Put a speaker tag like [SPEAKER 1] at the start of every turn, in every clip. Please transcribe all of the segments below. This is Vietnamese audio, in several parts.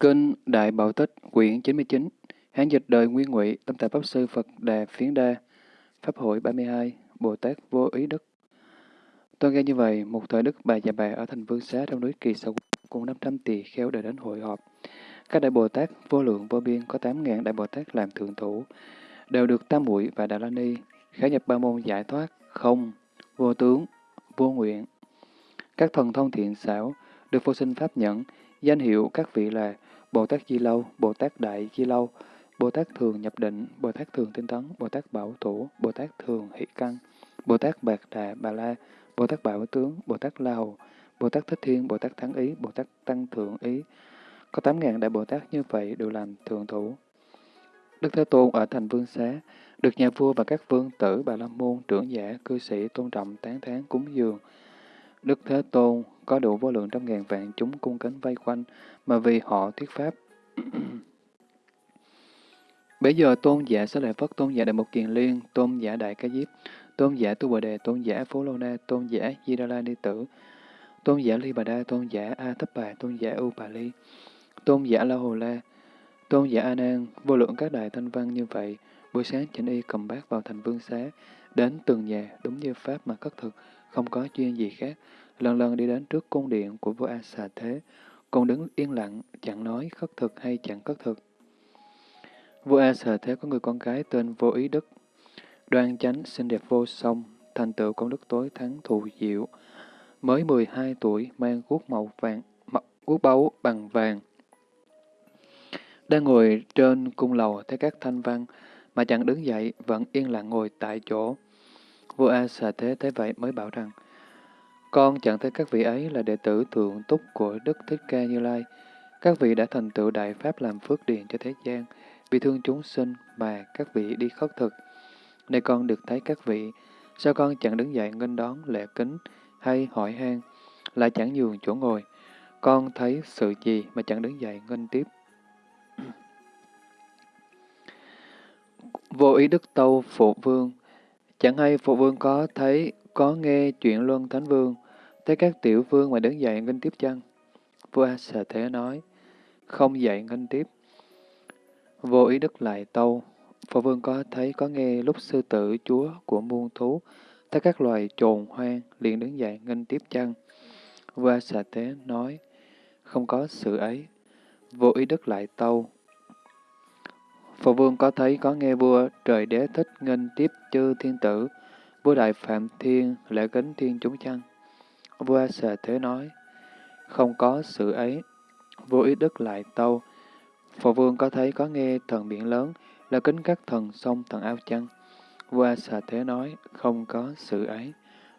[SPEAKER 1] Kinh Đại Bảo Tích, quyển 99, Hán dịch đời Nguyên Ngụy, Tâm Tạng Pháp Sư Phật Đà Phiến Đa, Pháp hội 32, Bồ Tát Vô Ý Đức. Tôi nghe như vậy, một thời Đức Bà Già Bà ở thành Vương Xá trong núi Kỳ Sầu cùng 500 tỳ kheo đều đến hội họp. Các đại Bồ Tát vô lượng vô biên có 8.000 đại Bồ Tát làm thượng thủ, đều được Tam Muội và Đà La Ni khả nhập ba môn giải thoát, không, vô tướng, vô nguyện. Các thần thông thiện xảo được vô sinh pháp nhẫn, danh hiệu các vị là Bồ Tát Di Lâu, Bồ Tát Đại Di Lâu, Bồ Tát Thường Nhập Định, Bồ Tát Thường Tinh Tấn, Bồ Tát Bảo Thủ, Bồ Tát Thường Hỷ Căn, Bồ Tát Bạc Đà Bà La, Bồ Tát Bảo Tướng, Bồ Tát La Hầu, Bồ Tát Thích Thiên, Bồ Tát Thắng Ý, Bồ Tát Tăng Thượng Ý. Có 8.000 đại Bồ Tát như vậy đều làm thượng thủ. Đức Thế Tôn ở thành Vương Xá, được nhà vua và các vương tử Bà La Môn, trưởng giả, cư sĩ tôn trọng tán thán cúng dường. Đức Thế Tôn có đủ vô lượng trăm ngàn vạn chúng cung kính vây quanh, mà vì họ thuyết pháp. Bây giờ tôn giả sẽ Lợi Phất, tôn giả Đại Mục Kiền Liên, tôn giả Đại Ca Diếp, tôn giả Tu Bồ Đề, tôn giả Phú Lô Na, tôn giả Di Đa La Ni Tử, tôn giả Ly Bà Đa, tôn giả A Thấp Bà, tôn giả U Bà Ly, tôn giả La Hồ La, tôn giả A Nan, vô lượng các đại thanh văn như vậy, buổi sáng chỉnh y cầm bát vào thành vương xá, đến từng nhà đúng như pháp mà cất thực, không có chuyên gì khác, lần lần đi đến trước cung điện của vua A Xà Thế, còn đứng yên lặng, chẳng nói khất thực hay chẳng khất thực. Vua A Xà Thế có người con gái tên Vô Ý Đức, đoan chánh, xinh đẹp vô song, thành tựu công đức tối thắng thù diệu, mới 12 tuổi mang guốc màu vàng, guốc báu bằng vàng. Đang ngồi trên cung lầu thấy các thanh văn mà chẳng đứng dậy, vẫn yên lặng ngồi tại chỗ. Vua A Xà Thế thấy vậy mới bảo rằng, con chẳng thấy các vị ấy là đệ tử thượng túc của Đức Thích Ca Như Lai. Các vị đã thành tựu đại pháp làm phước điền cho thế gian, vì thương chúng sinh mà các vị đi khất thực. Nay con được thấy các vị, sao con chẳng đứng dậy nghênh đón lễ kính hay hỏi han, lại chẳng nhường chỗ ngồi. Con thấy sự gì mà chẳng đứng dậy nghênh tiếp. Vô ý đức tâu phụ vương, chẳng hay phụ vương có thấy có nghe chuyện Luân Thánh Vương, thấy các tiểu vương mà đứng dậy nghênh tiếp chăng? Vua A Thế nói, không dậy nghênh tiếp. Vô ý đức lại tâu, phụ Vương có thấy có nghe lúc sư tử chúa của muôn thú, thấy các loài trồn hoang liền đứng dậy nghênh tiếp chăng? Vua A Thế nói, không có sự ấy. Vô ý đức lại tâu, Phụ Vương có thấy có nghe vua trời đế thích nghênh tiếp chư thiên tử, vua đại phạm thiên lễ kính thiên chúng chăng? Vua Xà Thế nói, không có sự ấy. Vua Ý Đức lại tâu, phụ Vương có thấy có nghe thần biển lớn là kính các thần sông thần ao chăng? Vua Xà Thế nói, không có sự ấy.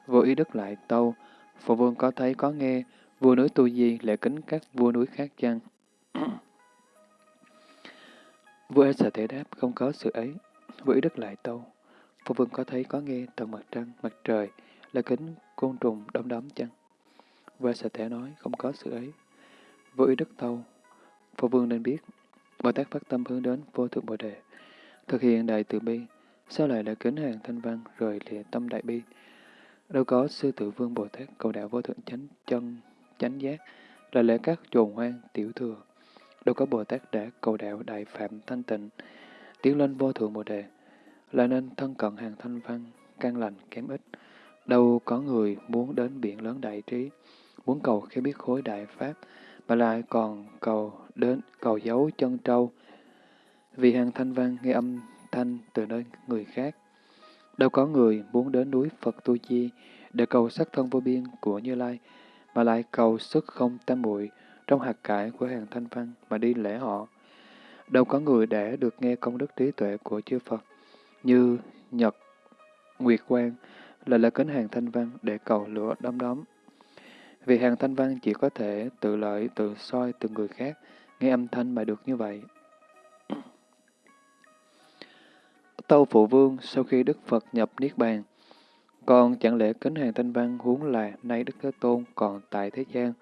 [SPEAKER 1] Vua Ý Đức lại tâu, phụ Vương có thấy có nghe vua núi Tu Di lễ kính các vua núi khác chăng? Vua Xà Thế đáp, không có sự ấy. Vua Ý Đức lại tâu, Phụ Vương có thấy có nghe tầng mặt trăng, mặt trời là kính côn trùng đom đóm chăng? Vua A Xà thể nói không có sự ấy. Vua ý đức tâu, Phụ Vương nên biết, Bồ Tát phát tâm hướng đến vô thượng Bồ Đề, thực hiện đại từ bi, sao lại là kính hàng thanh văn rồi lìa tâm đại bi? Đâu có sư tử vương Bồ Tát cầu đạo vô thượng chánh chân, chánh giác, là lễ các trồn hoang, tiểu thừa. Đâu có Bồ Tát đã cầu đạo đại phạm thanh tịnh, tiến lên vô thượng Bồ Đề, là nên thân cận hàng thanh văn, căn lành kém ít. Đâu có người muốn đến biển lớn đại trí, muốn cầu khi biết khối đại pháp, mà lại còn cầu đến cầu giấu chân trâu. Vì hàng thanh văn nghe âm thanh từ nơi người khác. Đâu có người muốn đến núi Phật Tu Chi để cầu sắc thân vô biên của Như Lai, mà lại cầu sức không tam muội trong hạt cải của hàng thanh văn mà đi lễ họ. Đâu có người để được nghe công đức trí tuệ của chư Phật, như Nhật, Nguyệt Quang, là là kính hàng thanh văn để cầu lửa đom đóm. Vì hàng thanh văn chỉ có thể tự lợi, tự soi từ người khác, nghe âm thanh mà được như vậy. Tâu Phụ Vương sau khi Đức Phật nhập Niết Bàn, còn chẳng lẽ kính hàng thanh văn huống là nay Đức Thế Tôn còn tại thế gian.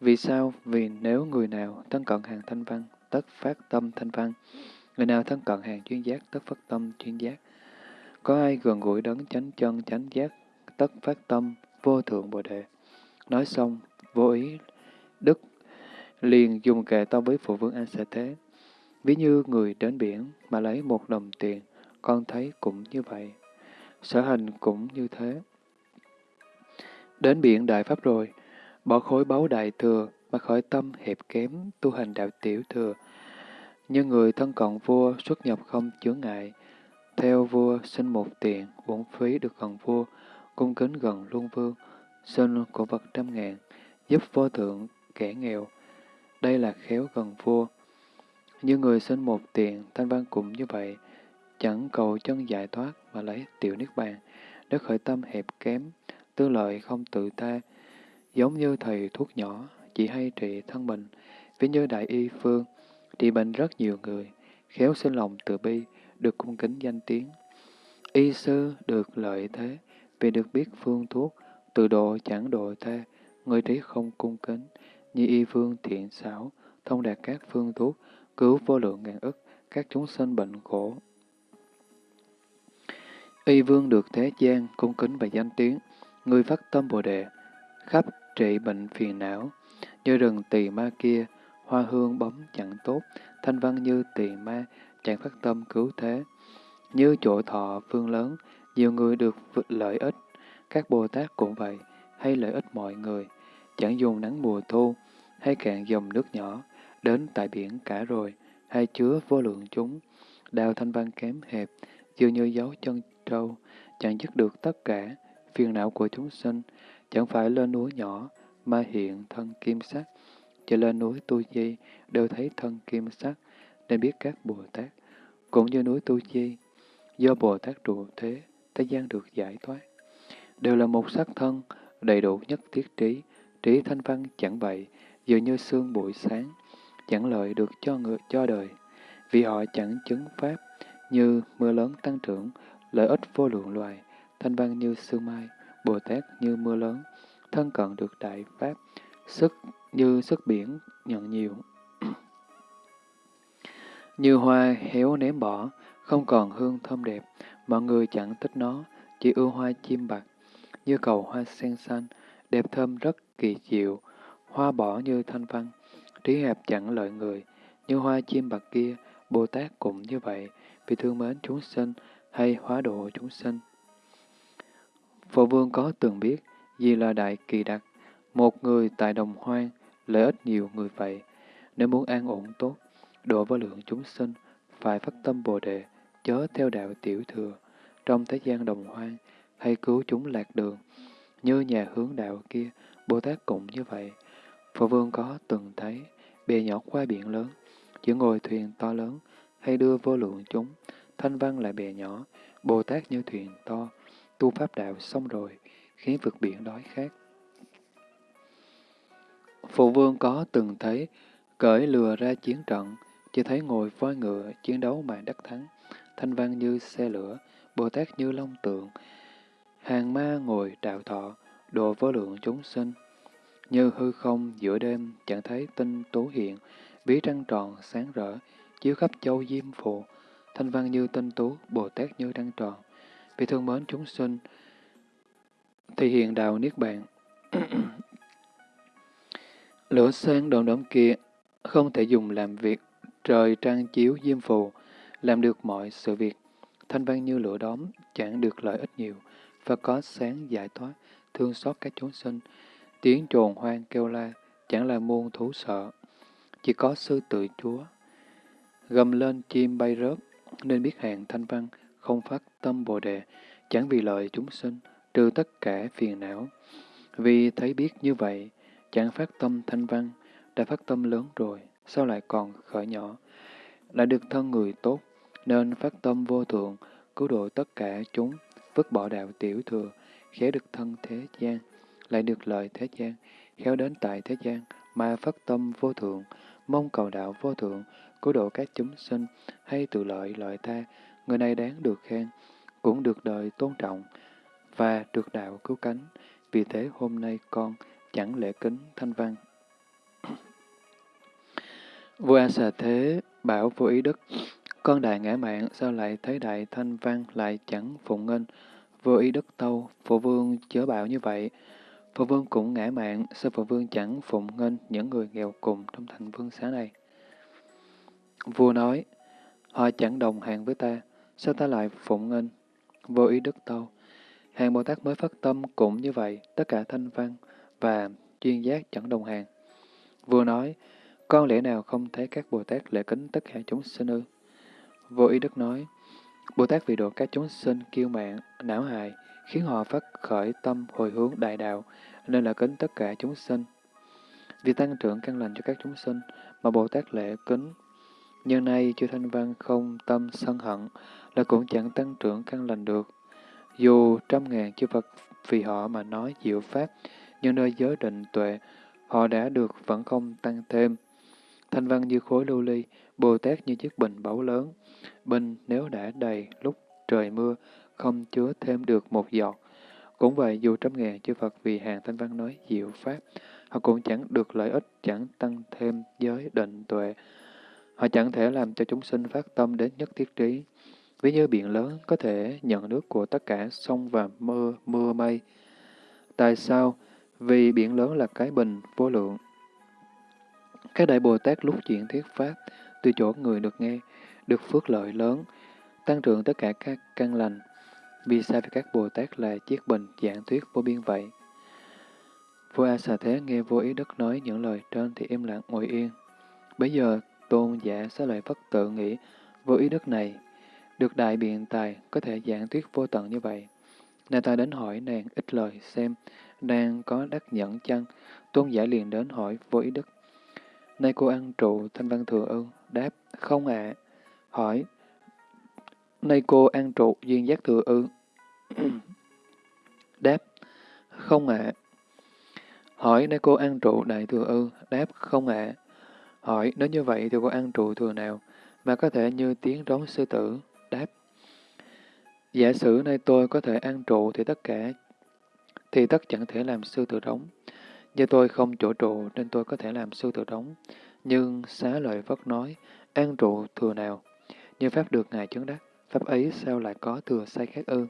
[SPEAKER 1] Vì sao? Vì nếu người nào thân cận hàng thanh văn, tất phát tâm thanh văn. Người nào thân cận hàng chuyên giác, tất phát tâm chuyên giác. Có ai gần gũi đấng chánh chân chánh giác, tất phát tâm vô thượng bồ đề. Nói xong, vô ý, đức, liền dùng kệ to với phụ vương An sẽ Thế. Ví như người đến biển mà lấy một đồng tiền, con thấy cũng như vậy. Sở hành cũng như thế. Đến biển đại pháp rồi, bỏ khối báu đại thừa mà khởi tâm hẹp kém tu hành đạo tiểu thừa. Như người thân cận vua xuất nhập không chướng ngại, theo vua sinh một tiền, bổn phí được gần vua, cung kính gần luân vương, sinh cổ vật trăm ngàn, giúp vô thượng kẻ nghèo. Đây là khéo gần vua. Như người sinh một tiền, thanh văn cũng như vậy, chẳng cầu chân giải thoát mà lấy tiểu niết bàn, đất khởi tâm hẹp kém, tư lợi không tự ta, giống như thầy thuốc nhỏ, chỉ hay trị thân mình, ví như đại y phương, trị bệnh rất nhiều người, khéo sinh lòng từ bi, được cung kính danh tiếng. Y sư được lợi thế, vì được biết phương thuốc, từ độ chẳng độ thê người trí không cung kính, như y phương thiện xảo, thông đạt các phương thuốc, cứu vô lượng ngàn ức, các chúng sinh bệnh khổ. Y vương được thế gian, cung kính và danh tiếng, người phát tâm Bồ Đề, khắp trị bệnh phiền não, như rừng tỳ ma kia, hoa hương bóng chẳng tốt, thanh văn như tỳ ma, chẳng phát tâm cứu thế. Như chỗ thọ phương lớn, nhiều người được lợi ích, các Bồ Tát cũng vậy, hay lợi ích mọi người, chẳng dùng nắng mùa thu, hay cạn dòng nước nhỏ, đến tại biển cả rồi, hay chứa vô lượng chúng, đào thanh văn kém hẹp, dường như dấu chân trâu, chẳng dứt được tất cả phiền não của chúng sinh, chẳng phải lên núi nhỏ mà hiện thân kim sắc, chỉ lên núi tu di đều thấy thân kim sắc, nên biết các Bồ Tát, cũng như núi tu di, do Bồ Tát trụ thế, thế gian được giải thoát, đều là một sắc thân, đầy đủ nhất thiết trí, trí thanh văn chẳng vậy, dường như sương buổi sáng, chẳng lợi được cho người cho đời, vì họ chẳng chứng pháp, như mưa lớn tăng trưởng, lợi ích vô lượng loài, thanh văn như sương mai, Bồ Tát như mưa lớn, thân cận được đại pháp, sức như sức biển nhận nhiều. như hoa héo ném bỏ, không còn hương thơm đẹp, mọi người chẳng thích nó, chỉ ưa hoa chim bạc, như cầu hoa sen xanh, đẹp thơm rất kỳ diệu, hoa bỏ như thanh văn, trí hẹp chẳng lợi người, như hoa chim bạc kia, Bồ Tát cũng như vậy, vì thương mến chúng sinh hay hóa độ chúng sinh. Phổ vương có từng biết gì là đại kỳ đặc, một người tại đồng hoang, lợi ích nhiều người vậy. Nếu muốn an ổn tốt, độ với lượng chúng sinh, phải phát tâm Bồ Đề, chớ theo đạo tiểu thừa, trong thế gian đồng hoang, hay cứu chúng lạc đường. Như nhà hướng đạo kia, Bồ Tát cũng như vậy. Phổ vương có từng thấy, bè nhỏ qua biển lớn, chỉ ngồi thuyền to lớn, hay đưa vô lượng chúng, thanh văn là bè nhỏ, Bồ Tát như thuyền to, tu pháp đạo xong rồi, khiến vực biển đói khát. Phụ vương có từng thấy, cởi lừa ra chiến trận, chỉ thấy ngồi voi ngựa, chiến đấu mà đắc thắng, thanh văn như xe lửa, Bồ Tát như long tượng, hàng ma ngồi đạo thọ, độ vô lượng chúng sinh. Như hư không giữa đêm chẳng thấy tinh tú hiện, bí trăng tròn sáng rỡ, chiếu khắp châu diêm phù, thanh văn như tinh tú, Bồ Tát như trăng tròn. Vì thương mến chúng sinh, thì hiện đạo Niết Bàn. Lửa sáng đồn đóm kia không thể dùng làm việc trời trăng chiếu diêm phù, làm được mọi sự việc. Thanh văn như lửa đóm, chẳng được lợi ích nhiều, và có sáng giải thoát, thương xót các chúng sinh. Tiếng trồn hoang kêu la, chẳng là muôn thú sợ. Chỉ có sư tự chúa. Gầm lên chim bay rớt, nên biết hàng thanh văn, không phát tâm bồ đề, chẳng vì lợi chúng sinh, trừ tất cả phiền não. Vì thấy biết như vậy, chẳng phát tâm thanh văn, đã phát tâm lớn rồi, sao lại còn khởi nhỏ? Lại được thân người tốt, nên phát tâm vô thượng, cứu độ tất cả chúng, vứt bỏ đạo tiểu thừa, khéo được thân thế gian, lại được lợi thế gian, khéo đến tại thế gian, mà phát tâm vô thượng, mong cầu đạo vô thượng, cứu độ các chúng sinh, hay tự lợi lợi tha người này đáng được khen, cũng được đời tôn trọng, và được đạo cứu cánh. Vì thế hôm nay con chẳng lễ kính thanh văn. Vua A Xà Thế bảo vô ý đức, con đại ngã mạng sao lại thấy đại thanh văn lại chẳng phụng nghênh, vô ý đức tâu, phụ vương chớ bảo như vậy. Phụ vương cũng ngã mạng, sao phụ vương chẳng phụng nghênh những người nghèo cùng trong thành vương xá này? Vua nói, họ chẳng đồng hàng với ta, sao ta lại phụng nghênh? Vô ý đức tâu. Hàng Bồ Tát mới phát tâm cũng như vậy, tất cả thanh văn và chuyên giác chẳng đồng hàng. Vua nói, con lẽ nào không thấy các Bồ Tát lễ kính tất cả chúng sinh ư? Vô ý đức nói, Bồ Tát vì độ các chúng sinh kiêu mạng, não hại, khiến họ phát khởi tâm hồi hướng đại đạo, nên là kính tất cả chúng sinh. Vì tăng trưởng căn lành cho các chúng sinh, mà Bồ Tát lễ kính. Nhưng nay chư Thanh Văn không tâm sân hận, là cũng chẳng tăng trưởng căn lành được. Dù trăm ngàn chư Phật vì họ mà nói diệu pháp, nhưng nơi giới định tuệ, họ đã được vẫn không tăng thêm. Thanh văn như khối lưu ly, Bồ Tát như chiếc bình báu lớn. Bình nếu đã đầy lúc trời mưa, không chứa thêm được một giọt. Cũng vậy, dù trăm ngàn chư Phật vì hàng thanh văn nói diệu pháp, họ cũng chẳng được lợi ích, chẳng tăng thêm giới định tuệ. Họ chẳng thể làm cho chúng sinh phát tâm đến nhất thiết trí. Ví như biển lớn có thể nhận nước của tất cả sông và mưa, mưa mây. Tại sao? Vì biển lớn là cái bình vô lượng. Các đại Bồ Tát lúc chuyển thuyết Pháp, từ chỗ người được nghe, được phước lợi lớn, tăng trưởng tất cả các căn lành. Vì sao vì các Bồ Tát là chiếc bình giảng thuyết vô biên vậy? Vua A Xà Thế nghe vô ý đức nói những lời trên thì im lặng ngồi yên. Bây giờ tôn giả xá lợi Phất tự nghĩ vô ý đức này, được đại biện tài có thể giảng thuyết vô tận như vậy. Nên ta đến hỏi nàng ít lời xem, đang có đắc nhẫn chăng? Tôn giả liền đến hỏi vô ý đức. Nay cô ăn trụ thanh văn thừa ư? Đáp, không ạ. Hỏi, nay cô ăn trụ duyên giác thừa ư? Đáp, không ạ. Hỏi, nay cô ăn trụ đại thừa ư? Đáp, không ạ. Hỏi, nếu như vậy thì cô ăn trụ thừa nào, mà có thể như tiếng rống sư tử? Đáp, giả sử nay tôi có thể an trụ thì tất cả, thì tất chẳng thể làm sư tử đóng. Do tôi không chỗ trụ nên tôi có thể làm sư tử đóng. Nhưng xá lợi Phất nói, an trụ thừa nào? Như Pháp được Ngài chứng đắc, Pháp ấy sao lại có thừa sai khác ư?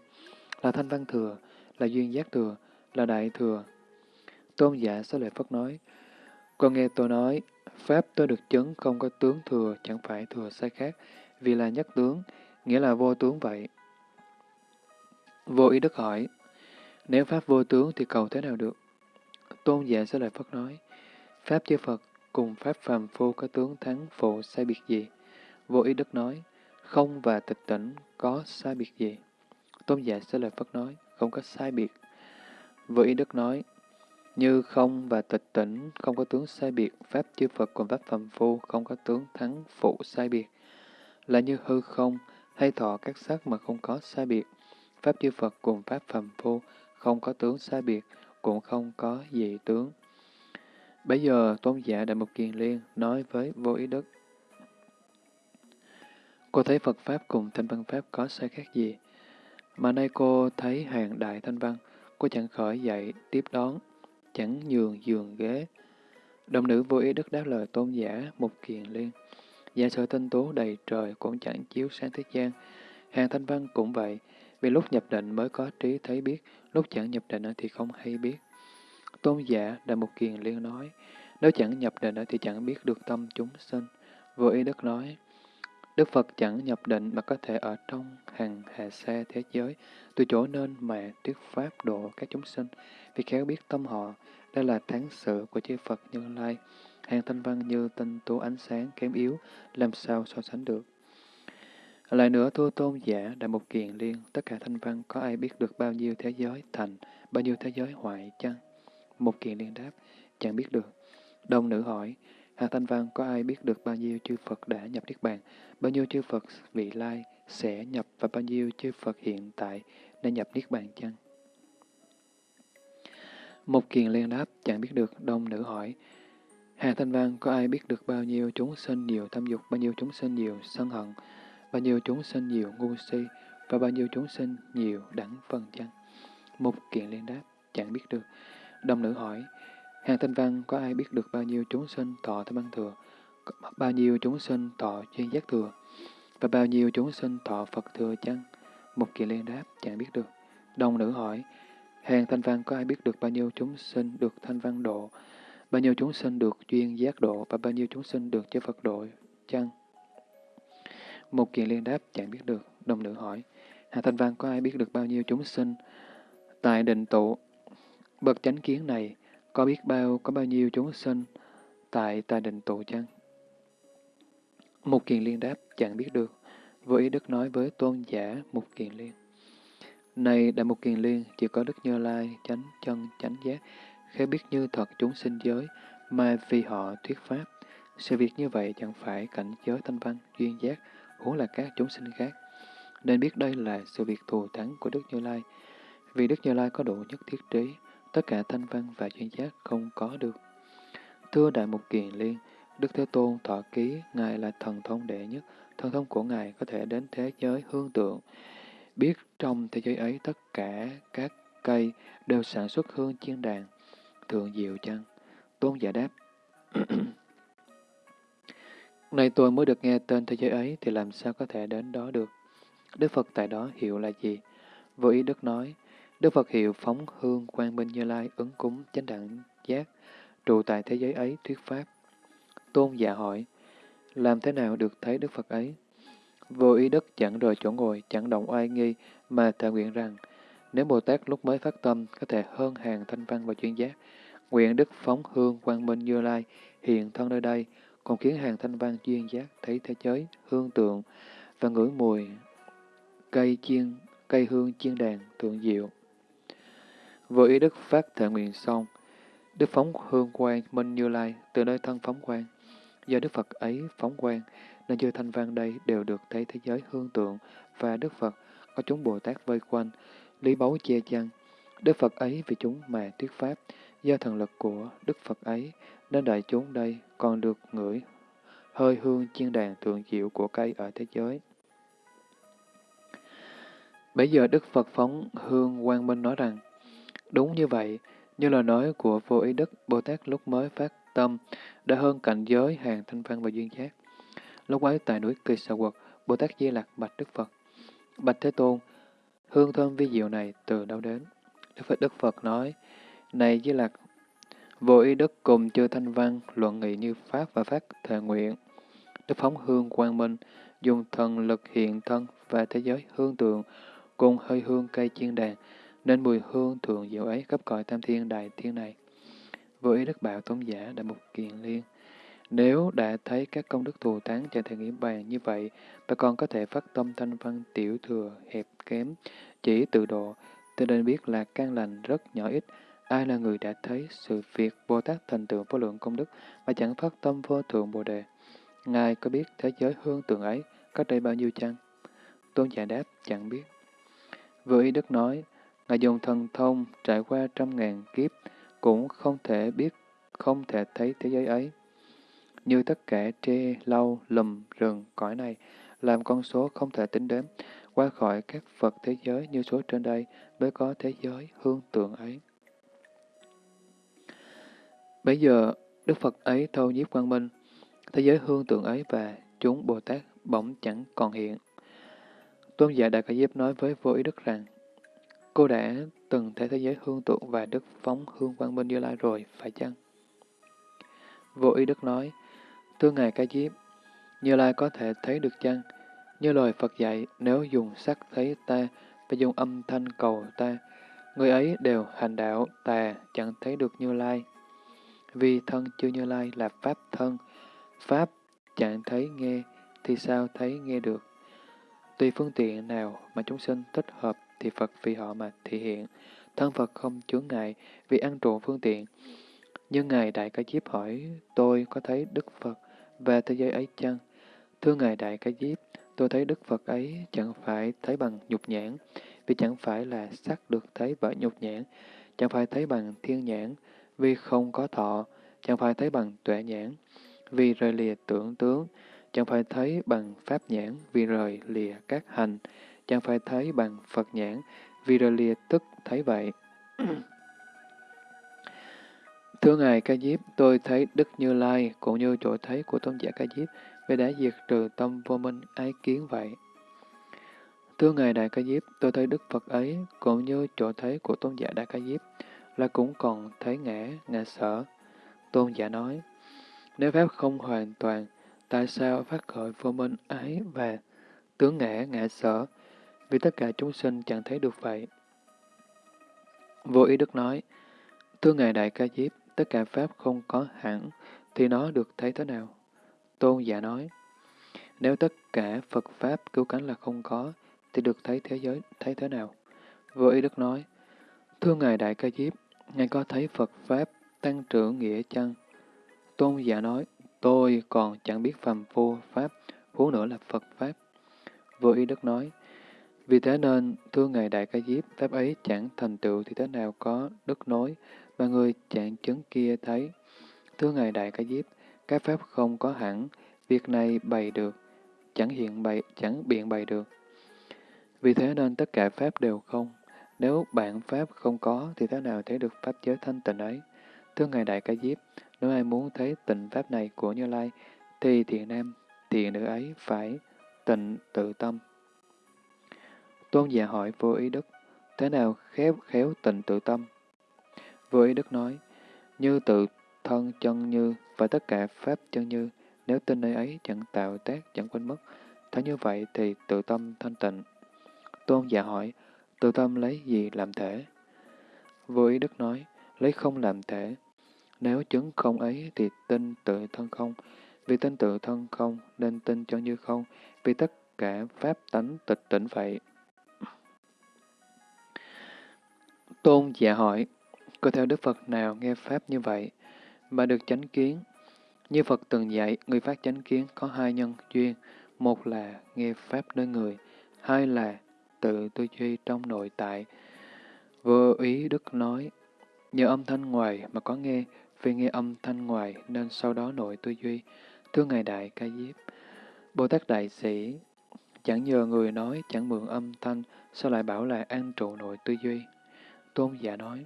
[SPEAKER 1] Là thanh văn thừa, là duyên giác thừa, là đại thừa. Tôn giả xá lợi Phất nói, con nghe tôi nói, Pháp tôi được chứng không có tướng thừa, chẳng phải thừa sai khác, vì là nhất tướng, nghĩa là vô tướng vậy. Vô ý đức hỏi, nếu Pháp vô tướng thì cầu thế nào được? Tôn giả sẽ lời Phật nói, Pháp chư Phật cùng Pháp phàm phu có tướng thắng phụ sai biệt gì? Vô ý đức nói, không và tịch tỉnh có sai biệt gì? Tôn giả sẽ lời Phật nói, không có sai biệt. Vô ý đức nói, như không và tịch tỉnh không có tướng sai biệt, Pháp chư Phật cùng Pháp phàm phu không có tướng thắng phụ sai biệt. Là như hư không, hay thọ các sắc mà không có sai biệt. Pháp chư Phật cùng Pháp phàm phu không có tướng sai biệt, cũng không có gì tướng. Bây giờ tôn giả Đại Mục Kiền Liên nói với vô ý đức. Cô thấy Phật Pháp cùng Thanh Văn Pháp có sai khác gì? Mà nay cô thấy hàng đại Thanh Văn, cô chẳng khỏi dậy tiếp đón, chẳng nhường giường ghế. Đồng nữ vô ý đức đáp lời tôn giả Mục Kiền Liên. Giả sử tinh tú đầy trời cũng chẳng chiếu sáng thế gian. Hàng Thanh Văn cũng vậy, vì lúc nhập định mới có trí thấy biết, lúc chẳng nhập định thì không hay biết. Tôn giả Đại Mục Kiền Liên nói, nếu chẳng nhập định thì chẳng biết được tâm chúng sinh. Vô ý Đức nói, Đức Phật chẳng nhập định mà có thể ở trong hàng hà xa thế giới, từ chỗ nên mà thuyết pháp độ các chúng sinh, vì khéo biết tâm họ, đây là thắng sự của chư Phật Như Lai. Hàng thanh văn như tinh tú ánh sáng kém yếu, làm sao so sánh được. Lại nữa thưa tôn giả Đại một Kiền Liên, tất cả thanh văn có ai biết được bao nhiêu thế giới thành, bao nhiêu thế giới hoại chăng? một Kiền Liên đáp, chẳng biết được. Đồng nữ hỏi, hàng Thanh Văn có ai biết được bao nhiêu chư Phật đã nhập Niết Bàn, bao nhiêu chư Phật vị lai sẽ nhập và bao nhiêu chư Phật hiện tại đã nhập Niết Bàn chăng? một Kiền Liên đáp, chẳng biết được. Đông nữ hỏi, Hà Thanh Văn có ai biết được bao nhiêu chúng sinh nhiều tham dục, bao nhiêu chúng sinh nhiều sân hận, bao nhiêu chúng sinh nhiều ngu si và bao nhiêu chúng sinh nhiều đẳng phần chăng? một kiện liên đáp, chẳng biết được. Đồng nữ hỏi, hàng thanh văn có ai biết được bao nhiêu chúng sinh thọ tham ăn thừa, bao nhiêu chúng sinh thọ chuyên giác thừa, và bao nhiêu chúng sinh thọ Phật thừa chăng? một kiện liên đáp, chẳng biết được. Đồng nữ hỏi, Hàng thanh văn có ai biết được bao nhiêu chúng sinh được thanh văn độ, bao nhiêu chúng sinh được duyên giác độ và bao nhiêu chúng sinh được chư Phật độ chăng? Một kiện liên đáp chẳng biết được, đồng nữ hỏi. hạ thanh văn có ai biết được bao nhiêu chúng sinh tại định tụ? Bậc chánh kiến này có biết bao có bao nhiêu chúng sinh tại tại định tụ chăng? Một kiện liên đáp chẳng biết được, vô ý đức nói với tôn giả một kiện liên. Này Đại Mục Kiền Liên, chỉ có Đức Như Lai, chánh chân, chánh giác, khéo biết như thật chúng sinh giới, mà vì họ thuyết pháp. Sự việc như vậy chẳng phải cảnh giới thanh văn, duyên giác, huống là các chúng sinh khác. Nên biết đây là sự việc thù thắng của Đức Như Lai. Vì Đức Như Lai có độ nhất thiết trí, tất cả thanh văn và duyên giác không có được. Thưa Đại Mục Kiền Liên, Đức Thế Tôn thọ ký, Ngài là thần thông đệ nhất, thần thông của Ngài có thể đến thế giới hương tượng, biết trong thế giới ấy tất cả các cây đều sản xuất hương chiên đàn, thượng diệu chăng? Tôn giả đáp. nay tôi mới được nghe tên thế giới ấy thì làm sao có thể đến đó được? Đức Phật tại đó hiệu là gì? Vô ý Đức nói, Đức Phật hiệu phóng hương quang minh như lai ứng cúng chánh đẳng giác, trụ tại thế giới ấy thuyết pháp. Tôn giả hỏi, làm thế nào được thấy Đức Phật ấy? Vô ý đức chẳng rời chỗ ngồi, chẳng động oai nghi, mà thề nguyện rằng, nếu Bồ Tát lúc mới phát tâm có thể hơn hàng thanh văn và chuyên giác, nguyện đức phóng hương quang minh như lai, hiện thân nơi đây, còn khiến hàng thanh văn chuyên giác thấy thế giới, hương tượng và ngửi mùi cây chiên, cây hương chiên đàn, tượng diệu. với ý đức phát thệ nguyện xong, đức phóng hương quang minh như lai từ nơi thân phóng quang. Do Đức Phật ấy phóng quang, nên chư thanh văn đây đều được thấy thế giới hương tượng và Đức Phật có chúng Bồ Tát vây quanh, lý báu che chăng. Đức Phật ấy vì chúng mà thuyết pháp, do thần lực của Đức Phật ấy, nên đại chúng đây còn được ngửi hơi hương chiên đàn thượng diệu của cây ở thế giới. Bây giờ Đức Phật phóng hương quang minh nói rằng, đúng như vậy, như lời nói của vô ý đức Bồ Tát lúc mới phát tâm, đã hơn cảnh giới hàng thanh văn và duyên giác. Lúc ấy tại núi Kỳ Sà Quật, Bồ Tát Di Lạc bạch Đức Phật. Bạch Thế Tôn, hương thơm vi diệu này từ đâu đến? Đức Phật Đức Phật nói, Này Di Lạc, vô ý đức cùng chư thanh văn luận nghị như Pháp và Phát thề nguyện. Đức phóng hương quang minh, dùng thần lực hiện thân và thế giới hương tượng, cùng hơi hương cây chiên đàn, nên mùi hương thượng diệu ấy khắp cõi tam thiên đại thiên này. Vô ý đức bảo tôn giả đã một kiền liên. Nếu đã thấy các công đức thù thắng chẳng thể nghĩ bàn như vậy, bà còn có thể phát tâm thanh văn tiểu thừa, hẹp kém, chỉ tự độ, cho nên biết là căn lành rất nhỏ ít. Ai là người đã thấy sự việc Bồ Tát thành tựu vô lượng công đức mà chẳng phát tâm vô thượng Bồ Đề? Ngài có biết thế giới hương tượng ấy cách đây bao nhiêu chăng? Tôn giả đáp, chẳng biết. Vừa ý Đức nói, Ngài dùng thần thông trải qua trăm ngàn kiếp, cũng không thể biết, không thể thấy thế giới ấy như tất cả tre, lau, lùm, rừng, cõi này, làm con số không thể tính đến qua khỏi các Phật thế giới như số trên đây mới có thế giới hương tượng ấy. Bây giờ, Đức Phật ấy thâu nhiếp quang minh, thế giới hương tượng ấy và chúng Bồ Tát bỗng chẳng còn hiện. Tôn giả Đại Ca Diếp nói với vô ý Đức rằng, cô đã từng thấy thế giới hương tượng và Đức phóng hương quang minh như lai rồi, phải chăng? Vô ý Đức nói, Thưa Ngài Ca Diếp, Như Lai có thể thấy được chăng? Như lời Phật dạy, nếu dùng sắc thấy ta, và dùng âm thanh cầu ta, người ấy đều hành đạo tà, chẳng thấy được Như Lai. Vì thân chưa Như Lai là Pháp thân, Pháp chẳng thấy nghe, thì sao thấy nghe được? Tùy phương tiện nào mà chúng sinh thích hợp thì Phật vì họ mà thể hiện. Thân Phật không chướng ngại vì ăn trộn phương tiện. Nhưng Ngài Đại Ca Diếp hỏi, tôi có thấy Đức Phật về thế giới ấy chăng? Thưa Ngài Đại Ca Diếp, tôi thấy Đức Phật ấy chẳng phải thấy bằng nhục nhãn, vì chẳng phải là sắc được thấy bởi nhục nhãn, chẳng phải thấy bằng thiên nhãn, vì không có thọ, chẳng phải thấy bằng tuệ nhãn, vì rời lìa tưởng tướng, chẳng phải thấy bằng pháp nhãn, vì rời lìa các hành, chẳng phải thấy bằng Phật nhãn, vì rời lìa tức thấy vậy. Thưa Ngài Ca Diếp, tôi thấy Đức Như Lai cũng như chỗ thấy của tôn giả Ca Diếp vì đã diệt trừ tâm vô minh ái kiến vậy. Thưa Ngài Đại Ca Diếp, tôi thấy Đức Phật ấy cũng như chỗ thấy của tôn giả Đại Ca Diếp là cũng còn thấy ngã, ngã sở. Tôn giả nói, nếu Pháp không hoàn toàn, tại sao phát khởi vô minh ái và tướng ngã, ngã sở? Vì tất cả chúng sinh chẳng thấy được vậy. Vô ý Đức nói, Thưa Ngài Đại Ca Diếp, tất cả Pháp không có hẳn, thì nó được thấy thế nào? Tôn giả nói, nếu tất cả Phật Pháp cứu cánh là không có, thì được thấy thế giới thấy thế nào? Vô ý Đức nói, Thưa Ngài Đại Ca Diếp, Ngài có thấy Phật Pháp tăng trưởng nghĩa chăng? Tôn giả nói, tôi còn chẳng biết phàm phu Pháp, huống nữa là Phật Pháp. Vô ý Đức nói, vì thế nên, thưa Ngài Đại Ca Diếp, Pháp ấy chẳng thành tựu thì thế nào có đức nối, ba người trạng chứng kia thấy. Thưa Ngài Đại Ca Diếp, các Pháp không có hẳn, việc này bày được, chẳng hiện bày, chẳng biện bày được. Vì thế nên tất cả Pháp đều không. Nếu bạn Pháp không có, thì thế nào thấy được Pháp giới thanh tịnh ấy? Thưa Ngài Đại Ca Diếp, nếu ai muốn thấy tịnh Pháp này của Như Lai, thì thiện nam, thiện nữ ấy phải tịnh tự tâm. Tôn giả hỏi vô ý đức, thế nào khéo khéo tịnh tự tâm? Vô ý đức nói, như tự thân chân như và tất cả pháp chân như, nếu tin nơi ấy chẳng tạo tác, chẳng quên mất, thấy như vậy thì tự tâm thanh tịnh. Tôn giả hỏi, tự tâm lấy gì làm thể? Vô ý đức nói, lấy không làm thể. Nếu chứng không ấy thì tin tự thân không, vì tin tự thân không nên tin chân như không, vì tất cả pháp tánh tịch tỉnh vậy. Tôn giả hỏi, có theo Đức Phật nào nghe Pháp như vậy, mà được chánh kiến? Như Phật từng dạy, người phát chánh kiến có hai nhân duyên, một là nghe Pháp nơi người, hai là tự tư duy trong nội tại. Vô ý Đức nói, nhờ âm thanh ngoài mà có nghe, vì nghe âm thanh ngoài nên sau đó nội tư duy. Thưa Ngài Đại Ca Diếp, Bồ Tát Đại Sĩ, chẳng nhờ người nói, chẳng mượn âm thanh, sao lại bảo là an trụ nội tư duy? Tôn giả nói,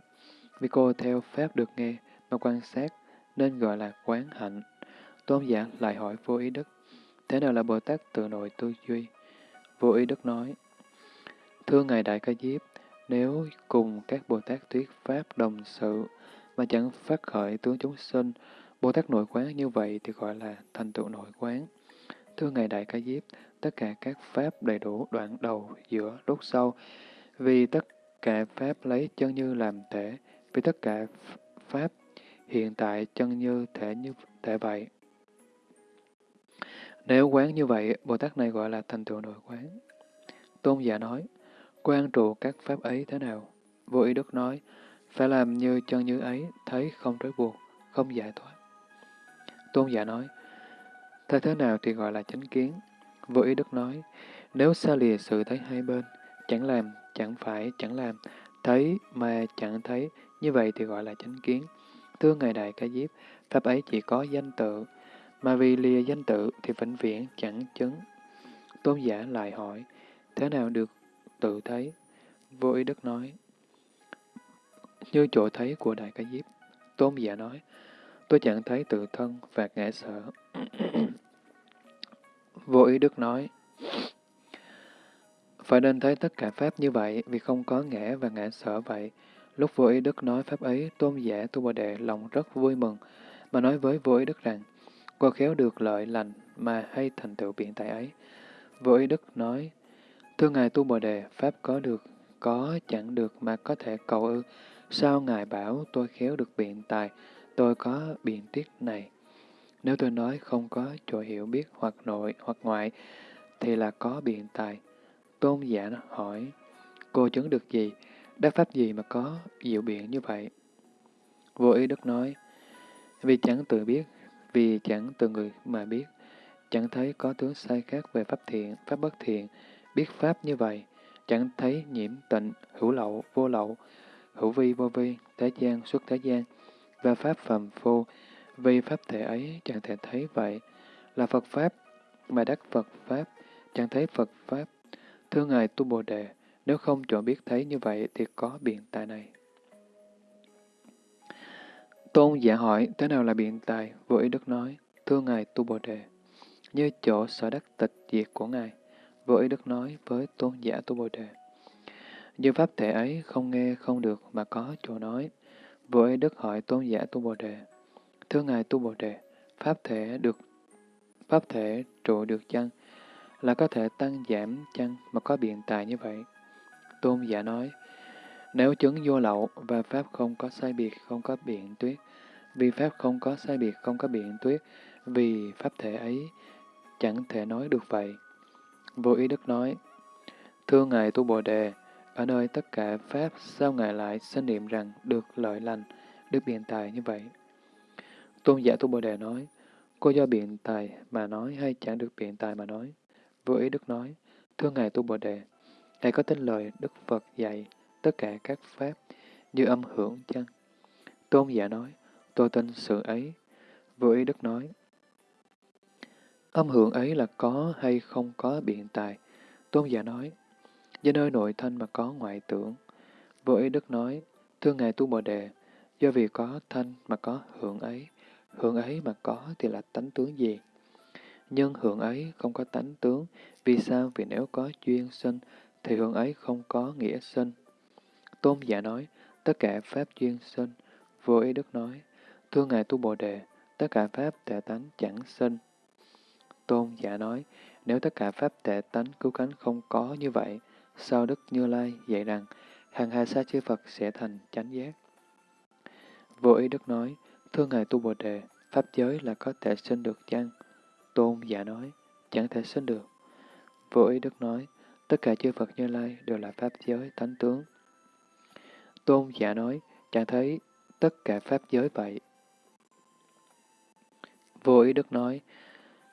[SPEAKER 1] vì cô theo Pháp được nghe mà quan sát nên gọi là quán hạnh. Tôn giả lại hỏi vô ý đức, thế nào là Bồ Tát tự nội tư duy? Vô ý đức nói, Thưa Ngài Đại Ca Diếp, nếu cùng các Bồ Tát thuyết Pháp đồng sự mà chẳng phát khởi tướng chúng sinh, Bồ Tát nội quán như vậy thì gọi là thành tựu nội quán. Thưa Ngài Đại Ca Diếp, tất cả các Pháp đầy đủ đoạn đầu, giữa, đốt sau, vì tất cả Pháp lấy chân như làm thể, vì tất cả Pháp hiện tại chân như thể như thể vậy. Nếu quán như vậy, Bồ Tát này gọi là thành tựu nội quán. Tôn giả nói, quan trụ các Pháp ấy thế nào? Vô ý Đức nói, phải làm như chân như ấy, thấy không trói buộc, không giải thoát. Tôn giả nói, thấy thế nào thì gọi là chánh kiến? Vô ý Đức nói, nếu xa lìa sự thấy hai bên, chẳng làm, chẳng phải, chẳng làm, thấy mà chẳng thấy, như vậy thì gọi là chánh kiến. Thưa Ngài Đại Ca Diếp, Pháp ấy chỉ có danh tự, mà vì lìa danh tự thì vĩnh viễn chẳng chứng. Tôn giả lại hỏi, thế nào được tự thấy? Vô ý Đức nói, như chỗ thấy của Đại Ca Diếp. Tôn giả nói, tôi chẳng thấy tự thân và ngã sợ Vô ý Đức nói, phải nên thấy tất cả Pháp như vậy, vì không có ngã và ngã sở vậy. Lúc vô ý Đức nói Pháp ấy, tôn giả Tu Bồ Đề lòng rất vui mừng, mà nói với vô ý Đức rằng, qua khéo được lợi lành mà hay thành tựu biện tại ấy. Vô ý Đức nói, Thưa Ngài Tu Bồ Đề, Pháp có được, có chẳng được mà có thể cầu ư. Sao Ngài bảo tôi khéo được biện tài, tôi có biện tiết này? Nếu tôi nói không có chỗ hiểu biết hoặc nội hoặc ngoại, thì là có biện tài. Tôn giả hỏi, cô chứng được gì? Đắc pháp gì mà có diệu biện như vậy? Vô ý Đức nói, vì chẳng tự biết, vì chẳng từ người mà biết, chẳng thấy có tướng sai khác về pháp thiện, pháp bất thiện, biết pháp như vậy, chẳng thấy nhiễm tịnh, hữu lậu, vô lậu, hữu vi, vô vi, thế gian, xuất thế gian, và pháp phàm phu, vì pháp thể ấy chẳng thể thấy vậy, là Phật Pháp, mà đắc Phật Pháp, chẳng thấy Phật Pháp. Thưa Ngài Tu Bồ Đề, nếu không chọn biết thấy như vậy thì có biện tài này. Tôn giả hỏi, thế nào là biện tài? Vô ý Đức nói, thưa Ngài Tu Bồ Đề, như chỗ sở đắc tịch diệt của Ngài. Vô ý đức nói với tôn giả Tu Bồ Đề. Như pháp thể ấy không nghe không được mà có chỗ nói. Vô ý đức hỏi tôn giả Tu Bồ Đề. Thưa Ngài Tu Bồ Đề, pháp thể được pháp thể trụ được chăng? Là có thể tăng giảm chăng mà có biện tài như vậy? Tôn giả nói, nếu chứng vô lậu và pháp không có sai biệt, không có biện tuyết, vì pháp không có sai biệt, không có biện tuyết, vì pháp thể ấy chẳng thể nói được vậy. Vô ý đức nói, Thưa Ngài Tu Bồ Đề, ở nơi tất cả Pháp, sao Ngài lại sinh niệm rằng được lợi lành, được biện tài như vậy? Tôn giả Tu Bồ Đề nói, cô do biện tài mà nói hay chẳng được biện tài mà nói? Vô ý Đức nói, thưa Ngài Tu Bồ Đề, đây có tin lời Đức Phật dạy tất cả các Pháp như âm hưởng chăng? Tôn giả nói, tôi tin sự ấy. Vô ý Đức nói, âm hưởng ấy là có hay không có biện tài? Tôn giả nói, do nơi nội thanh mà có ngoại tưởng. Vô ý Đức nói, thưa Ngài Tu Bồ Đề, do vì có thanh mà có hưởng ấy, hưởng ấy mà có thì là tánh tướng gì? Nhưng hưởng ấy không có tánh tướng, vì sao? Vì nếu có duyên sinh, thì hưởng ấy không có nghĩa sinh. Tôn giả nói, tất cả Pháp duyên sinh. Vô ý Đức nói, thưa Ngài Tu Bồ Đề, tất cả Pháp tệ tánh chẳng sinh. Tôn giả nói, nếu tất cả Pháp tệ tánh cứu cánh không có như vậy, sau Đức Như Lai dạy rằng, hàng hà sa chư Phật sẽ thành chánh giác. Vô ý Đức nói, thưa Ngài Tu Bồ Đề, Pháp giới là có thể sinh được chăng? Tôn giả nói, chẳng thể sinh được. Vô ý Đức nói, tất cả chư Phật Như Lai đều là Pháp giới tánh tướng. Tôn giả nói, chẳng thấy tất cả Pháp giới vậy. Vô ý Đức nói,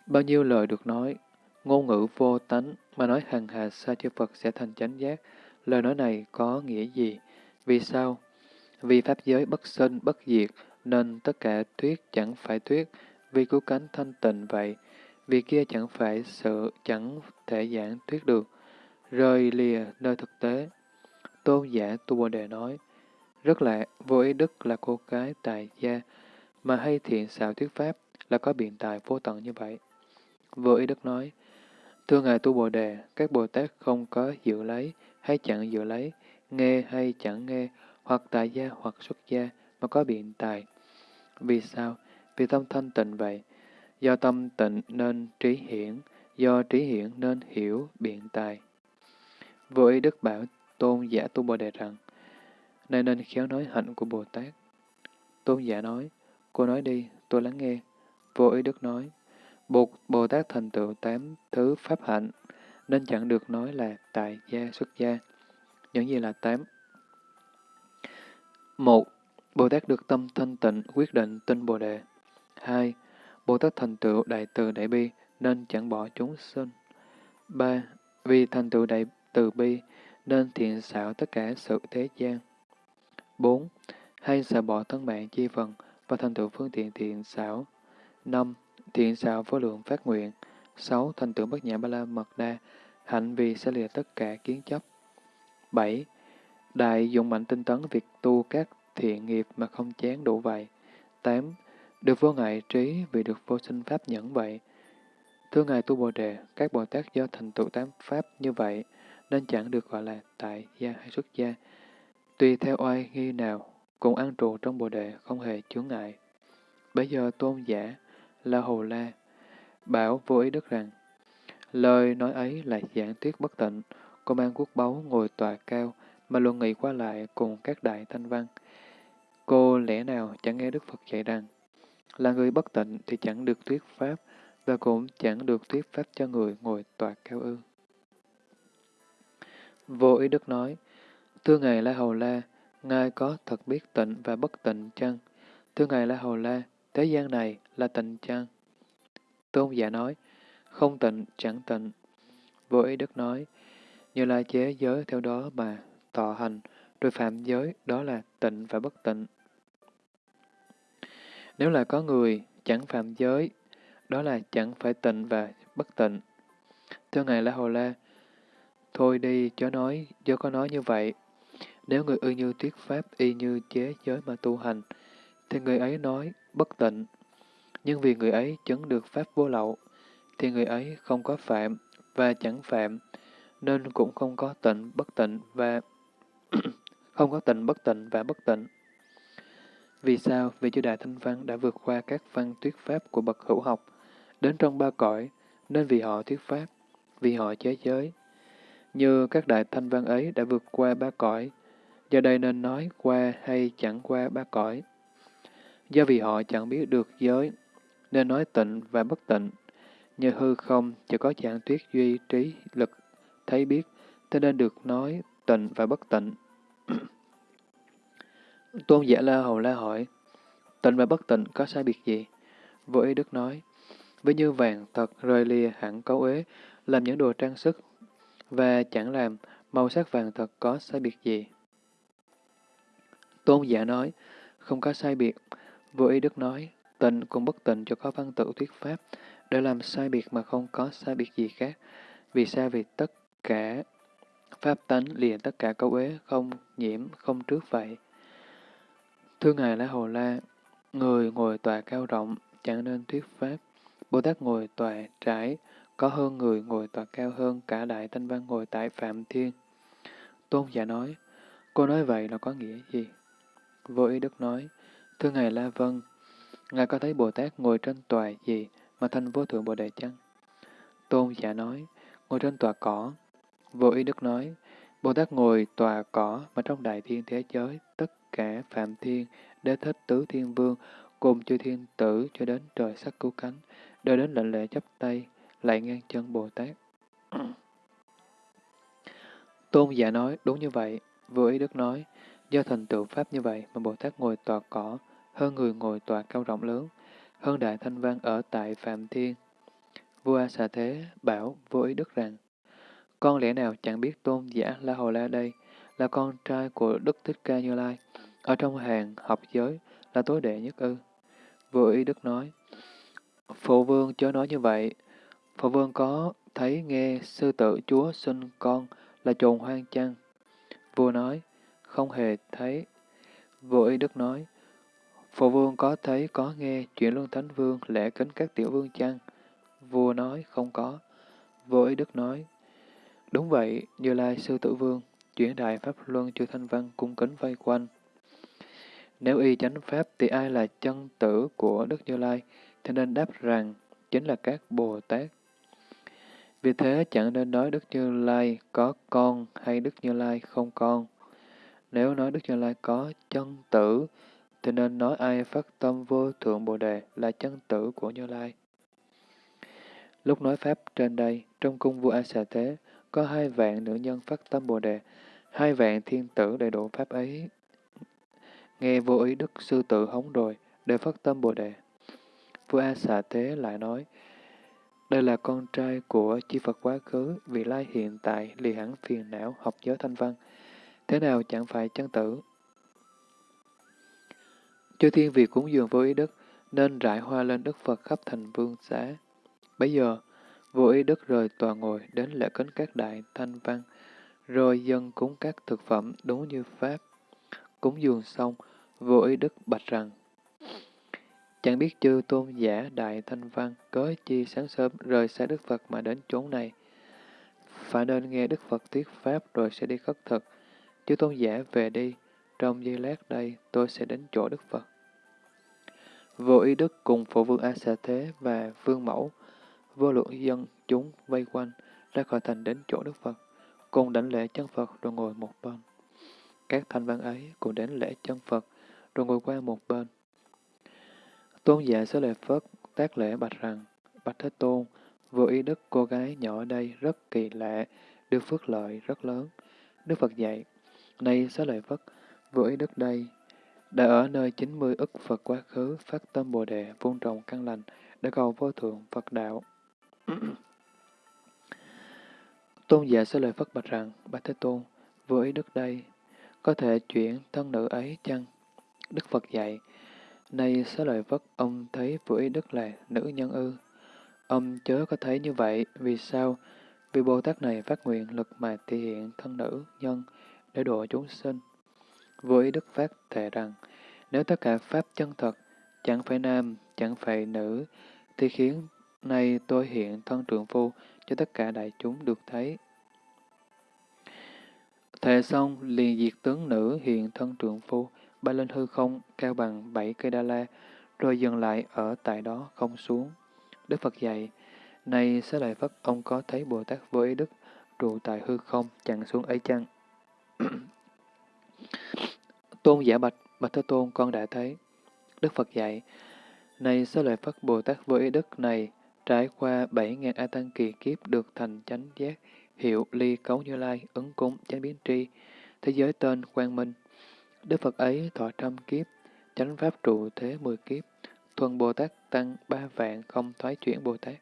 [SPEAKER 1] bao nhiêu lời được nói, ngôn ngữ vô tánh mà nói hằng hà sa chư Phật sẽ thành chánh giác, lời nói này có nghĩa gì? Vì sao? Vì Pháp giới bất sinh, bất diệt, nên tất cả thuyết chẳng phải thuyết, vì cứu cánh thanh tịnh vậy, vì kia chẳng phải sự chẳng thể giảng thuyết được, rời lìa nơi thực tế. Tôn giả Tu Bồ Đề nói, rất lạ, vô ý đức là cô cái tài gia, mà hay thiện xạo thuyết pháp là có biện tài vô tận như vậy. Vô ý đức nói, thưa Ngài Tu Bồ Đề, các Bồ Tát không có dự lấy hay chẳng dự lấy, nghe hay chẳng nghe, hoặc tại gia hoặc xuất gia mà có biện tài. Vì sao? Vì tâm thanh tịnh vậy. Do tâm tịnh nên trí hiển, do trí hiển nên hiểu biện tài. Vô ý Đức bảo tôn giả tu Bồ Đề rằng, nay nên khéo nói hạnh của Bồ Tát. Tôn giả nói, cô nói đi, tôi lắng nghe. Vô ý Đức nói, Bồ, Bồ Tát thành tựu tám thứ pháp hạnh, nên chẳng được nói là tại gia xuất gia. Những gì là tám? Một, Bồ Tát được tâm thanh tịnh quyết định tin Bồ Đề. Hai, Bồ Tát thành tựu đại từ đại bi nên chẳng bỏ chúng sinh. Ba, Vì thành tựu đại từ bi nên thiện xảo tất cả sự thế gian. Bốn, Hay xả bỏ thân mạng chi phần và thành tựu phương tiện thiện xảo. Năm, Thiện xảo vô lượng phát nguyện. Sáu, Thành tựu bất nhã ba la mật đa, hạnh vì sẽ lìa tất cả kiến chấp. Bảy, Đại dụng mạnh tinh tấn việc tu các thiện nghiệp mà không chán đủ vậy. 8. Được vô ngại trí vì được vô sinh pháp nhẫn vậy. Thưa Ngài Tu Bồ Đề, các Bồ Tát do thành tựu tám pháp như vậy, nên chẳng được gọi là tại gia hay xuất gia. Tùy theo oai nghi nào, cùng ăn trụ trong Bồ Đề không hề chướng ngại. Bây giờ tôn giả, La Hầu La, bảo vô ý đức rằng, lời nói ấy là giảng thuyết bất tịnh, cô mang quốc báu ngồi tòa cao, mà luận nghị qua lại cùng các đại thanh văn. Cô lẽ nào chẳng nghe Đức Phật dạy rằng, là người bất tịnh thì chẳng được thuyết Pháp, và cũng chẳng được thuyết Pháp cho người ngồi tòa cao ư. Vô ý Đức nói, Thưa Ngài La Hầu La, Ngài có thật biết tịnh và bất tịnh chăng? Thưa Ngài La Hầu La, thế gian này là tịnh chăng? Tôn giả nói, không tịnh, chẳng tịnh. Vô ý Đức nói, như là chế giới theo đó mà tọa hành, rồi phạm giới, đó là tịnh và bất tịnh. Nếu là có người chẳng phạm giới, đó là chẳng phải tịnh và bất tịnh. Thưa Ngài La Hầu La, thôi đi chớ nói, chớ có nói như vậy. Nếu người ư như thuyết pháp y như chế giới mà tu hành, thì người ấy nói bất tịnh. Nhưng vì người ấy chứng được pháp vô lậu, thì người ấy không có phạm và chẳng phạm, nên cũng không có tịnh bất tịnh và không có tịnh bất tịnh và bất tịnh. Vì sao? Vì chư Đại Thanh Văn đã vượt qua các văn thuyết pháp của bậc hữu học, đến trong ba cõi, nên vì họ thuyết pháp, vì họ chế giới. Như các Đại Thanh Văn ấy đã vượt qua ba cõi, do đây nên nói qua hay chẳng qua ba cõi. Do vì họ chẳng biết được giới, nên nói tịnh và bất tịnh. Như hư không chỉ có trạng tuyết duy trí lực thấy biết, thế nên được nói tịnh và bất tịnh. Tôn giả La Hầu La hỏi, tịnh và bất tịnh có sai biệt gì? Vô ý Đức nói, với như vàng thật rời lìa hẳn cấu ế, làm những đồ trang sức, và chẳng làm màu sắc vàng thật có sai biệt gì. Tôn giả nói, không có sai biệt. Vô ý Đức nói, tịnh cũng bất tịnh cho có văn tự thuyết pháp, để làm sai biệt mà không có sai biệt gì khác. Vì sao? Vì tất cả pháp tánh liền tất cả câu ế, không nhiễm, không trước vậy. Thưa Ngài La Hồ La, người ngồi tòa cao rộng, chẳng nên thuyết pháp. Bồ Tát ngồi tòa trải, có hơn người ngồi tòa cao hơn cả Đại Thanh Văn ngồi tại Phạm Thiên. Tôn giả nói, cô nói vậy là có nghĩa gì? Vô ý Đức nói, thưa Ngài La Vân, Ngài có thấy Bồ Tát ngồi trên tòa gì mà thành vô thượng Bồ Đề chăng? Tôn giả nói, ngồi trên tòa cỏ. Vô ý Đức nói, Bồ Tát ngồi tòa cỏ mà trong đại thiên thế giới, tất cả Phạm Thiên, Đế Thích Tứ Thiên Vương, cùng chư thiên tử cho đến trời sắc cứu cánh, đều đến lệnh lệ chấp tay, lại ngang chân Bồ Tát. Tôn giả nói, đúng như vậy. Vừa ý Đức nói, do thành tựu Pháp như vậy mà Bồ Tát ngồi tòa cỏ, hơn người ngồi tòa cao rộng lớn, hơn Đại Thanh Văn ở tại Phạm Thiên. Vua A Xà Thế bảo vô ý Đức rằng, con lẽ nào chẳng biết tôn giả La Hồ La đây là con trai của Đức Thích Ca Như Lai, ở trong hàng học giới là tối đệ nhất ư. Vô ý Đức nói, Phụ vương chớ nói như vậy, Phụ vương có thấy nghe sư tử chúa sinh con là trồn hoang chăng? Vua nói, không hề thấy. Vô ý Đức nói, Phụ vương có thấy có nghe chuyện Luân Thánh Vương lễ kính các tiểu vương chăng? Vua nói, không có. Vô ý Đức nói, đúng vậy, Như Lai Sư Tử Vương, chuyển đại Pháp Luân chư Thanh Văn cung kính vây quanh. Nếu y chánh Pháp thì ai là chân tử của Đức Như Lai, thì nên đáp rằng chính là các Bồ Tát. Vì thế chẳng nên nói Đức Như Lai có con hay Đức Như Lai không con. Nếu nói Đức Như Lai có chân tử, thì nên nói ai phát tâm vô thượng Bồ Đề là chân tử của Như Lai. Lúc nói Pháp trên đây, trong cung vua A Xà Thế, có hai vạn nữ nhân phát tâm Bồ Đề, hai vạn thiên tử đầy đủ Pháp ấy. Nghe vô ý Đức Sư Tử hống rồi, đều phát tâm Bồ Đề. Vua A Xà Thế lại nói, đây là con trai của chư Phật quá khứ, vị lai hiện tại, lì hẳn phiền não, học giới thanh văn. Thế nào chẳng phải chân tử? Chư thiên vì cúng dường vô ý đức, nên rải hoa lên Đức Phật khắp thành vương xá. Bây giờ, vô ý đức rời tòa ngồi đến lễ kính các đại thanh văn, rồi dân cúng các thực phẩm đúng như Pháp. Cúng dường xong, vô ý đức bạch rằng, Chẳng biết chư tôn giả đại thanh văn cớ chi sáng sớm rời xa Đức Phật mà đến chốn này. Phải nên nghe Đức Phật thuyết Pháp rồi sẽ đi khất thực. Chư tôn giả về đi, trong giây lát đây tôi sẽ đến chỗ Đức Phật. Vô ý Đức cùng Phổ Vương A Xà Thế và Vương Mẫu, vô lượng dân chúng vây quanh, ra khỏi thành đến chỗ Đức Phật, cùng đảnh lễ chân Phật rồi ngồi một bên. Các thanh văn ấy cùng đến lễ chân Phật, rồi ngồi qua một bên. Tôn giả Xá Lợi Phất tác lễ bạch rằng, Bạch Thế Tôn, vô ý đức cô gái nhỏ ở đây rất kỳ lạ, được phước lợi rất lớn. Đức Phật dạy, này Xá Lợi Phất, vô ý đức đây, đã ở nơi 90 ức Phật quá khứ phát tâm Bồ Đề vun trồng căn lành để cầu vô thượng Phật đạo. tôn giả Xá Lợi Phất bạch rằng, Bạch Thế Tôn, vô ý đức đây, có thể chuyển thân nữ ấy chăng? Đức Phật dạy, Nay xá lợi vất ông thấy vô ý đức là nữ nhân ư. Ông chớ có thấy như vậy, vì sao? Vì Bồ Tát này phát nguyện lực mà thể hiện thân nữ nhân để độ chúng sinh. Vô ý đức phát thề rằng, nếu tất cả Pháp chân thật, chẳng phải nam, chẳng phải nữ, thì khiến nay tôi hiện thân trượng phu cho tất cả đại chúng được thấy. Thề xong, liền diệt tướng nữ hiện thân trượng phu, bay lên hư không, cao bằng bảy cây đa la, rồi dừng lại ở tại đó không xuống. Đức Phật dạy, này Xá Lợi Phất, ông có thấy Bồ Tát vô ý đức trụ tại hư không, chẳng xuống ấy chăng? tôn giả bạch, bạch Thế Tôn con đã thấy. Đức Phật dạy, này Xá Lợi Phất Bồ Tát vô ý đức này, trải qua bảy ngàn A Tăng kỳ kiếp được thành chánh giác, hiệu ly cấu như lai, ứng cúng, chánh biến tri, thế giới tên quang minh. Đức Phật ấy thọ trăm kiếp, chánh pháp trụ thế mười kiếp, thuần Bồ Tát tăng ba vạn không thoái chuyển Bồ Tát.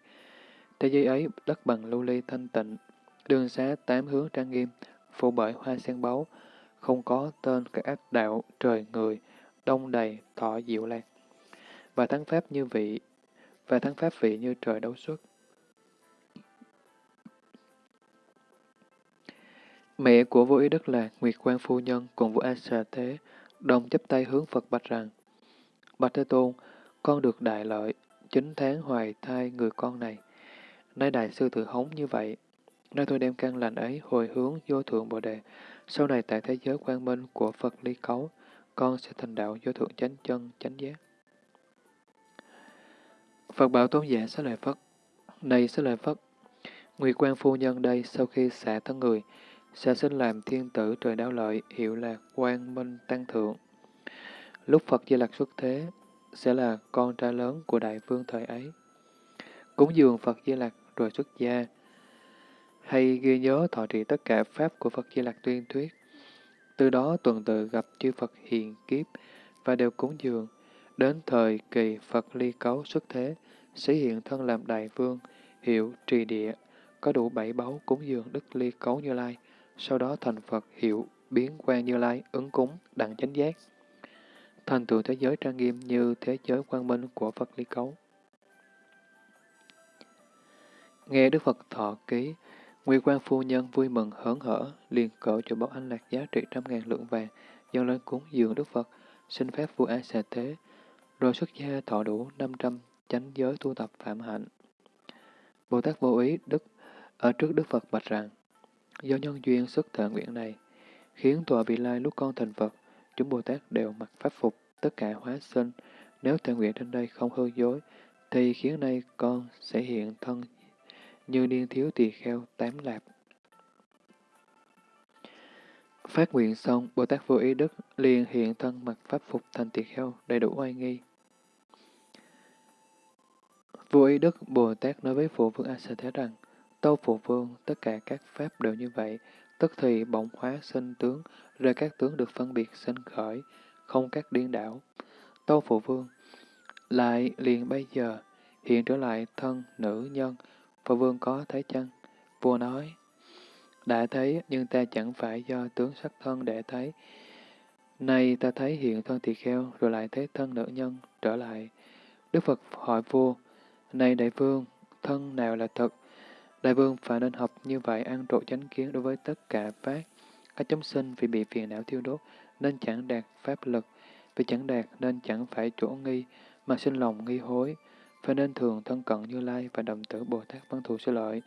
[SPEAKER 1] Thế giới ấy đất bằng lưu ly thanh tịnh, đường xá tám hướng trang nghiêm, phủ bởi hoa sen báu, không có tên các ác đạo, trời người, đông đầy, thọ diệu lạc. Và thắng pháp như vị, và thắng pháp vị như trời đấu xuất. Mẹ của vô ý đức là Nguyệt Quang Phu Nhân cùng vua A Xà Thế, đồng chấp tay hướng Phật bạch rằng, Bạch Thế Tôn, con được đại lợi, chín tháng hoài thai người con này. Nay đại sư tự hống như vậy, nay tôi đem căn lành ấy hồi hướng vô thượng Bồ Đề, sau này tại thế giới quang minh của Phật ly cấu, con sẽ thành đạo vô thượng chánh chân, chánh giác. Phật bảo tôn giả sẽ lợi Phất, này sẽ lợi Phất, Nguyệt Quang Phu Nhân đây sau khi xả thân người, sẽ sinh làm thiên tử trời đáo lợi, hiệu là quang minh tăng thượng. Lúc Phật Di Lặc xuất thế, sẽ là con trai lớn của đại vương thời ấy. Cúng dường Phật Di Lặc rồi xuất gia, hay ghi nhớ thọ trì tất cả pháp của Phật Di Lặc tuyên thuyết. Từ đó tuần tự gặp chư Phật hiền kiếp và đều cúng dường. Đến thời kỳ Phật ly cấu xuất thế, sẽ hiện thân làm đại vương, hiệu trì địa, có đủ bảy báu cúng dường Đức ly cấu như lai, sau đó thành Phật hiệu biến quan như lai, ứng cúng, đặng chánh giác. Thành tựu thế giới trang nghiêm như thế giới quang minh của Phật lý cấu. Nghe Đức Phật thọ ký, nguyên quan phu nhân vui mừng hớn hở, liền cỡ cho báu anh lạc giá trị trăm ngàn lượng vàng, dâng lên cúng dường Đức Phật, xin phép vua A Xà Thế, rồi xuất gia thọ đủ năm trăm chánh giới tu tập phạm hạnh. Bồ Tát vô ý Đức ở trước Đức Phật bạch rằng, do nhân duyên xuất thệ nguyện này, khiến tòa vị lai lúc con thành Phật, chúng Bồ Tát đều mặc pháp phục, tất cả hóa sinh. Nếu thệ nguyện trên đây không hư dối, thì khiến nay con sẽ hiện thân như niên thiếu tỳ kheo tám lạp. Phát nguyện xong, Bồ Tát vô ý đức liền hiện thân mặc pháp phục thành tỳ kheo đầy đủ oai nghi. Vô ý đức Bồ Tát nói với Phụ Vương A Sa Thế rằng, Tâu Phụ Vương, tất cả các pháp đều như vậy, tức thì bỗng hóa sinh tướng, rồi các tướng được phân biệt sinh khởi, không các điên đảo. Tâu Phụ Vương, lại liền bây giờ, hiện trở lại thân nữ nhân, phụ vương có thấy chăng? Vua nói, đã thấy, nhưng ta chẳng phải do tướng sắc thân để thấy. Nay ta thấy hiện thân tỳ kheo, rồi lại thấy thân nữ nhân trở lại. Đức Phật hỏi vua, này đại vương, thân nào là thật? Đại vương phải nên học như vậy ăn trộn chánh kiến đối với tất cả pháp. Các chúng sinh vì bị phiền não thiêu đốt, nên chẳng đạt pháp lực. Vì chẳng đạt nên chẳng phải chỗ nghi, mà sinh lòng nghi hối phải nên thường thân cận Như Lai và đồng tử Bồ Tát Văn Thù Sư Lợi,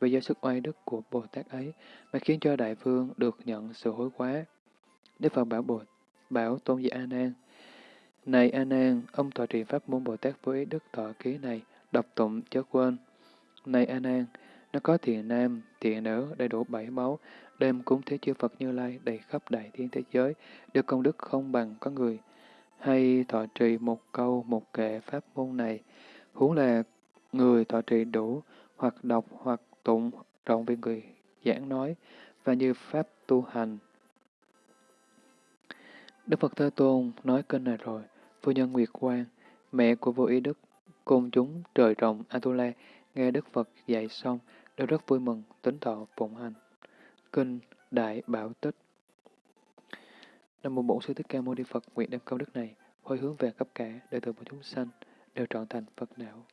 [SPEAKER 1] vì do sức oai đức của Bồ Tát ấy mà khiến cho Đại Vương được nhận sự hối quá. Đức Phật bảo Bồ bảo Tôn giả A Nan, này A Nan, ông tọa trì pháp môn Bồ Tát với đức thọ ký này, đọc tụng chớ quên. Này A Nan, nó có thiện nam, thiện nữ, đầy đủ bảy máu, đêm cúng thế chư Phật Như Lai đầy khắp đại thiên thế giới, được công đức không bằng có người. Hay thọ trì một câu, một kệ pháp môn này, huống là người thọ trì đủ, hoặc đọc hoặc tụng rộng về người giảng nói, và như pháp tu hành. Đức Phật Thế Tôn nói kênh này rồi, phu nhân Nguyệt Quang, mẹ của vô ý đức, cùng chúng trời rộng Atula, nghe Đức Phật dạy xong, đều rất vui mừng, tính thọ phụng hành. Kinh Đại Bảo Tích năm mô Bổn Sư Thích Ca Mâu Ni Phật nguyện đem công đức này hồi hướng về khắp cả đời từ của chúng sanh đều trọn thành Phật đạo.